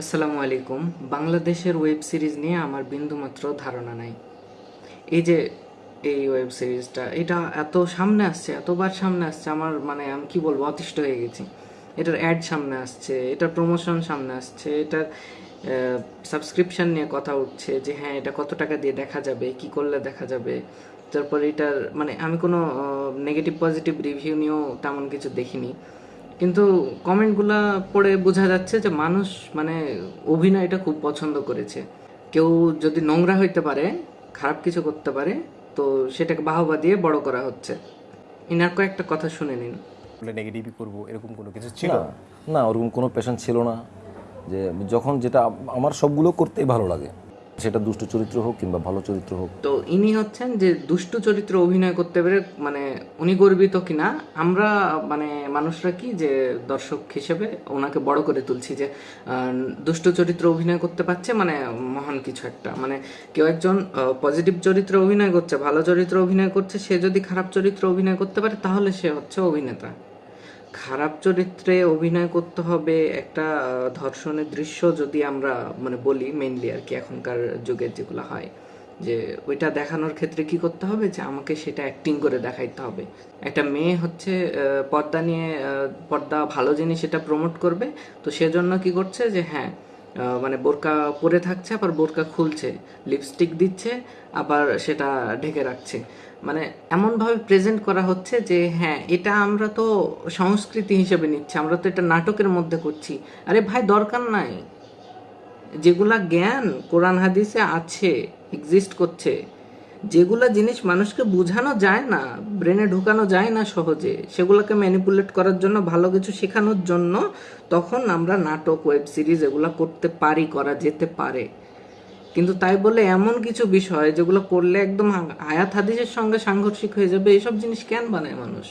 আসসালামু আলাইকুম। বাংলাদেশের ওয়েব সিরিজ নিয়ে আমার বিন্দুমাত্র ধারণা নাই। এই যে এই ওয়েব সিরিজটা, এটা এত সামনে আসছে, এতবার সামনে আসছে, আমার মানে আমি কি বলব, অতিষ্ঠ হয়ে গেছি। এটার অ্যাড সামনে আসছে, এটার প্রমোশন সামনে আসছে, এটার সাবস্ক্রিপশন নিয়ে কথা উঠছে যে হ্যাঁ এটা কত টাকা দিয়ে দেখা যাবে, কি করলে দেখা যাবে। তারপর এটার মানে আমি কোনো নেগেটিভ পজিটিভ রিভিউ নিয়েও তেমন কিছু দেখিনি। কিন্তু কমেন্টগুলা পড়ে বোঝা যাচ্ছে যে মানুষ মানে অভিনয়টা খুব পছন্দ করেছে। কেউ যদি নোংরা হইতে পারে খারাপ কিছু করতে পারে তো সেটাকে বাহবা দিয়ে বড় করা হচ্ছে। ইনার কয়েকটা কথা শুনে নিন। বলে নেগেটিভই করব এরকম কোনো কিছু ছিল? না না ওরকম কোনো পেশন ছিল না যে যখন যেটা আমার সবগুলো করতেই ভালো লাগে। সেটা দুষ্ট চরিত্র হোক কিংবা ভালো চরিত্র হোক। তো ইনি হচ্ছেন যে দুষ্ট চরিত্র অভিনয় করতে পেরে মানে উনি গর্বিত কিনা, আমরা মানে মানুষরা কি যে দর্শক হিসেবে ওনাকে বড় করে তুলছি যে দুষ্ট চরিত্র অভিনয় করতে পারছে মানে মহান কিছু একটা। মানে কেউ একজন পজিটিভ চরিত্র অভিনয় করছে, ভালো চরিত্র অভিনয় করছে, সে যদি খারাপ চরিত্র অভিনয় করতে পারে তাহলে সে হচ্ছে অভিনেতা। খারাপ চরিত্রে অভিনয় করতে হবে একটা ধর্ষণের দৃশ্য যদি আমরা মানে বলি মেনলি আর কি এখনকার যুগের যেগুলো হয়, যে ওইটা দেখানোর ক্ষেত্রে কি করতে হবে? যে আমাকে সেটা অ্যাক্টিং করে দেখাইতে হবে। একটা মেয়ে হচ্ছে পর্দা নিয়ে পর্দা ভালো জিনিস এটা প্রমোট করবে, তো সেজন্য কি করছে যে হ্যাঁ মানে বোরকা পরে থাকছে, আবার বোরকা খুলছে লিপস্টিক দিচ্ছে, আবার সেটা ঢেকে রাখছে। মানে এমনভাবে প্রেজেন্ট করা হচ্ছে যে হ্যাঁ এটা আমরা তো সংস্কৃতি হিসেবে নিচ্ছি, আমরা তো এটা নাটকের মধ্যে করছি। আরে ভাই, দরকার নাই। যেগুলা জ্ঞান কোরআন হাদিসে আছে এক্সিস্ট করছে, যেগুলা জিনিস মানুষকে বোঝানো যায় না ব্রেনে ঢুকানো যায় না সহজে, সেগুলোকে ম্যানিপুলেট করার জন্য, ভালো কিছু শেখানোর জন্য, তখন আমরা নাটক ওয়েব সিরিজ এগুলা করতে পারি, করা যেতে পারে। কিন্তু তাই বলে এমন কিছু বিষয় যেগুলো করলে একদম আয়াত হাদিসের সঙ্গে সাংঘর্ষিক হয়ে যাবে এইসব জিনিস কেন বানায় মানুষ?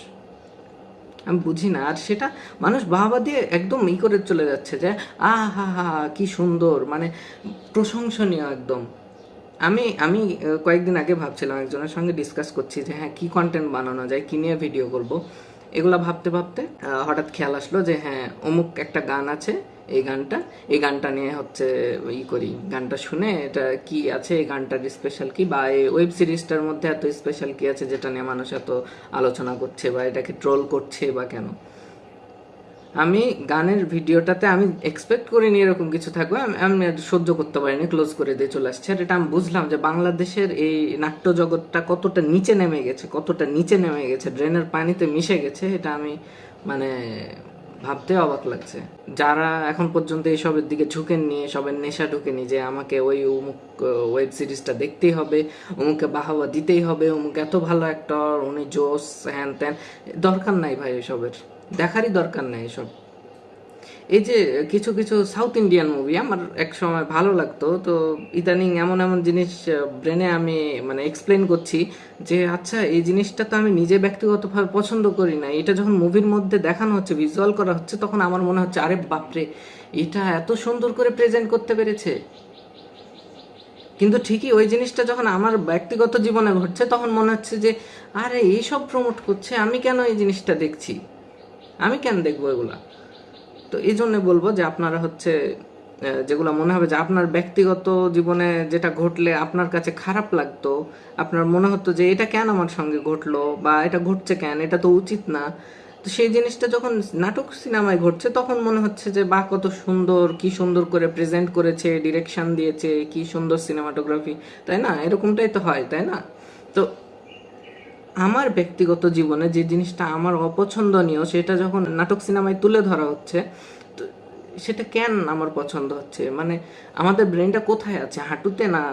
আমি বুঝি না। আর সেটা মানুষ বাহবা দিয়ে একদম ই করে চলে যাচ্ছে যে আ হা হা কি সুন্দর। মানে প্রশংসনীয় একদম। আমি আমি কয়েকদিন আগে ভাবছিলাম, একজনের সঙ্গে ডিসকাস করছি যে হ্যাঁ কি কন্টেন্ট বানানো যায়? কি নিয়ে ভিডিও করব? এগুলা ভাবতে ভাবতে হঠাৎ খেয়াল আসলো যে হ্যাঁ অমুক একটা গান আছে। এই গানটা এই গানটা নিয়ে হচ্ছে ই করি, গানটা শুনে এটা কি আছে, এই গানটার স্পেশাল কি বা এই ওয়েব সিরিজটার মধ্যে এত স্পেশাল কি আছে যেটা নিয়ে মানুষ এত আলোচনা করছে বা এটাকে ট্রোল করছে বা কেন? আমি গানের ভিডিওটাতে আমি এক্সপেক্ট করিনি এরকম কিছু থাকবে, আমি সহ্য করতে পারিনি ক্লোজ করে দিয়ে চলে আসছে। আর এটা আমি বুঝলাম যে বাংলাদেশের এই নাট্য জগৎটা কতটা নিচে নেমে গেছে, কতটা নিচে নেমে গেছে ড্রেনের পানিতে মিশে গেছে, এটা আমি মানে ভাবতে অবাক লাগছে। যারা এখন পর্যন্ত এইসবের দিকে ঝুঁকেননি, এসবের নেশা ঢুকেনি যে আমাকে ওই অমুক ওয়েব সিরিজটা দেখতেই হবে অমুককে বাহাবা দিতেই হবে, অমুক এত ভালো অ্যাক্টর উনি জোস, হ্যান ত্যান, দরকার নাই ভাই এসবের। দেখারই দরকার নাই এসব। এই যে কিছু কিছু সাউথ ইন্ডিয়ান মুভি আমার এক সময় ভালো লাগতো। তো ইদানিং এমন এমন জিনিস ব্রেনে আমি মানে এক্সপ্লেন করছি যে আচ্ছা এই জিনিসটা তো আমি নিজে ব্যক্তিগতভাবে পছন্দ করি না। এটা যখন মুভির মধ্যে দেখানো হচ্ছে ভিজুয়াল করা হচ্ছে, তখন আমার মনে হচ্ছে, আরে বাপরে, এটা এত সুন্দর করে প্রেজেন্ট করতে পেরেছে। কিন্তু ঠিকই ওই জিনিসটা যখন আমার ব্যক্তিগত জীবনে ঘটছে, তখন মনে হচ্ছে যে, আরে, এইসব প্রমোট করছে, আমি কেন এই জিনিসটা দেখছি? আমি কেন দেখব এগুলা? তো এই জন্য বলব যে আপনারা হচ্ছে যেগুলো মনে হবে যে আপনার ব্যক্তিগত জীবনে যেটা ঘটলে আপনার কাছে খারাপ লাগতো, আপনার মনে হতো যে এটা কেন আমার সঙ্গে ঘটলো বা এটা ঘটছে কেন, এটা তো উচিত না। তো সেই জিনিসটা যখন নাটক সিনেমায় ঘটছে তখন মনে হচ্ছে যে বা কত সুন্দর, কি সুন্দর করে প্রেজেন্ট করেছে ডিরেকশন দিয়েছে, কি সুন্দর সিনেমাটোগ্রাফি তাই না? এরকমটাই তো হয়, তাই না? তো আমার ব্যক্তিগত জীবনে যে জিনিসটা আমার অপছন্দনীয়, সেটা যখন নাটক সিনেমায় তুলে ধরা হচ্ছে সেটা কেন আমার পছন্দ হচ্ছে? মানে আমাদের ব্রেনটা কোথায় আছে? হাঁটুতে না